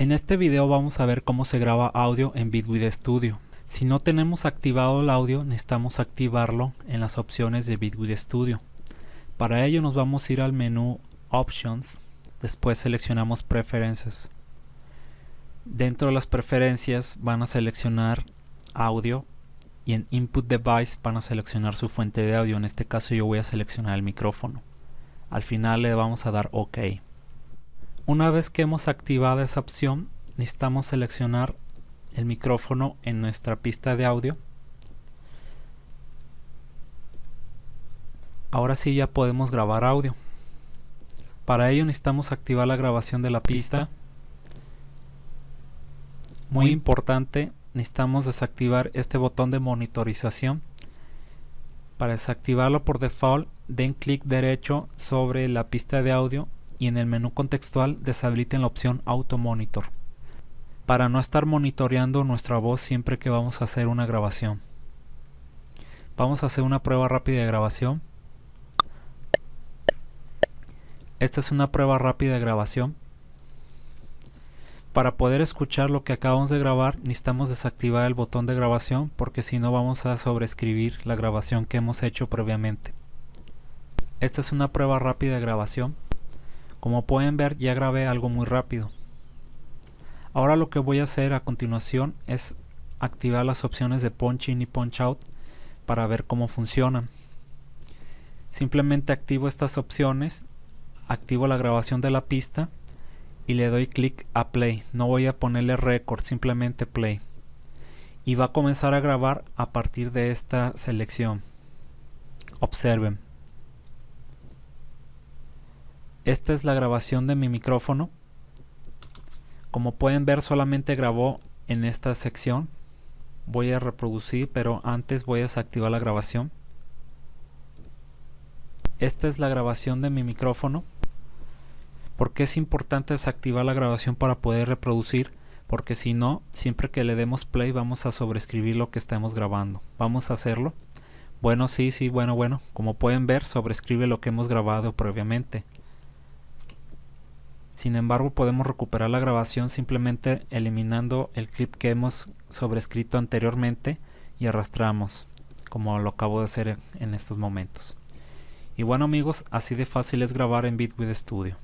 En este video vamos a ver cómo se graba audio en Bitwig Studio. Si no tenemos activado el audio, necesitamos activarlo en las opciones de Bitwig Studio. Para ello nos vamos a ir al menú Options, después seleccionamos Preferences. Dentro de las preferencias van a seleccionar audio y en Input Device van a seleccionar su fuente de audio. En este caso yo voy a seleccionar el micrófono. Al final le vamos a dar OK. Una vez que hemos activado esa opción, necesitamos seleccionar el micrófono en nuestra pista de audio. Ahora sí ya podemos grabar audio. Para ello necesitamos activar la grabación de la pista. Muy importante, necesitamos desactivar este botón de monitorización. Para desactivarlo por default, den clic derecho sobre la pista de audio y en el menú contextual deshabiliten la opción Auto Monitor para no estar monitoreando nuestra voz siempre que vamos a hacer una grabación. Vamos a hacer una prueba rápida de grabación. Esta es una prueba rápida de grabación. Para poder escuchar lo que acabamos de grabar necesitamos desactivar el botón de grabación porque si no vamos a sobreescribir la grabación que hemos hecho previamente. Esta es una prueba rápida de grabación. Como pueden ver ya grabé algo muy rápido. Ahora lo que voy a hacer a continuación es activar las opciones de punch in y punch out para ver cómo funcionan. Simplemente activo estas opciones, activo la grabación de la pista y le doy clic a play. No voy a ponerle record, simplemente play. Y va a comenzar a grabar a partir de esta selección. Observen. Esta es la grabación de mi micrófono. Como pueden ver solamente grabó en esta sección. Voy a reproducir pero antes voy a desactivar la grabación. Esta es la grabación de mi micrófono. porque es importante desactivar la grabación para poder reproducir? Porque si no, siempre que le demos play vamos a sobreescribir lo que estamos grabando. Vamos a hacerlo. Bueno, sí, sí, bueno, bueno. Como pueden ver, sobrescribe lo que hemos grabado previamente. Sin embargo, podemos recuperar la grabación simplemente eliminando el clip que hemos sobrescrito anteriormente y arrastramos, como lo acabo de hacer en estos momentos. Y bueno amigos, así de fácil es grabar en Bitwig Studio.